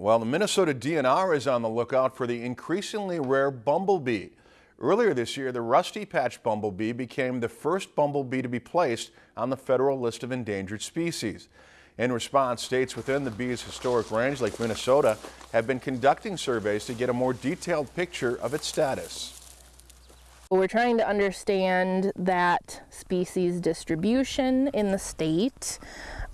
Well, the Minnesota DNR is on the lookout for the increasingly rare bumblebee. Earlier this year, the rusty patch bumblebee became the first bumblebee to be placed on the federal list of endangered species. In response, states within the bee's historic range, like Minnesota, have been conducting surveys to get a more detailed picture of its status. We're trying to understand that species distribution in the state,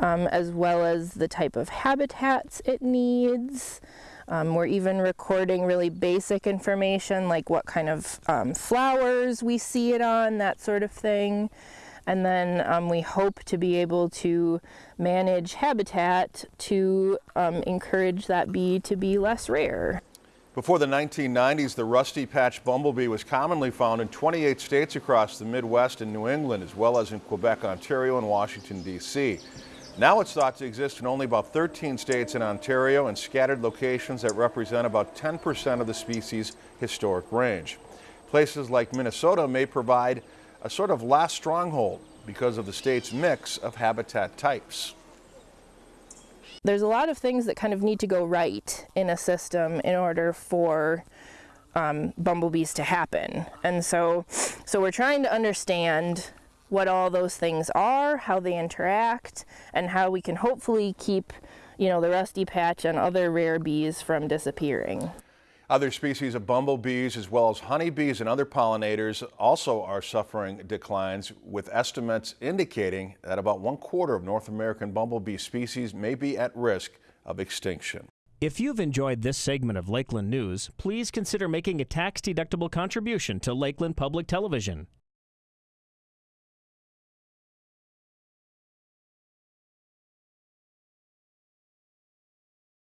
um, as well as the type of habitats it needs. Um, we're even recording really basic information like what kind of um, flowers we see it on, that sort of thing. And then um, we hope to be able to manage habitat to um, encourage that bee to be less rare. Before the 1990s, the rusty patch bumblebee was commonly found in 28 states across the Midwest and New England, as well as in Quebec, Ontario, and Washington, D.C. Now it's thought to exist in only about 13 states in Ontario and scattered locations that represent about 10% of the species' historic range. Places like Minnesota may provide a sort of last stronghold because of the state's mix of habitat types there's a lot of things that kind of need to go right in a system in order for um, bumblebees to happen. And so, so we're trying to understand what all those things are, how they interact, and how we can hopefully keep, you know, the rusty patch and other rare bees from disappearing. Other species of bumblebees, as well as honeybees and other pollinators, also are suffering declines, with estimates indicating that about one quarter of North American bumblebee species may be at risk of extinction. If you've enjoyed this segment of Lakeland News, please consider making a tax-deductible contribution to Lakeland Public Television.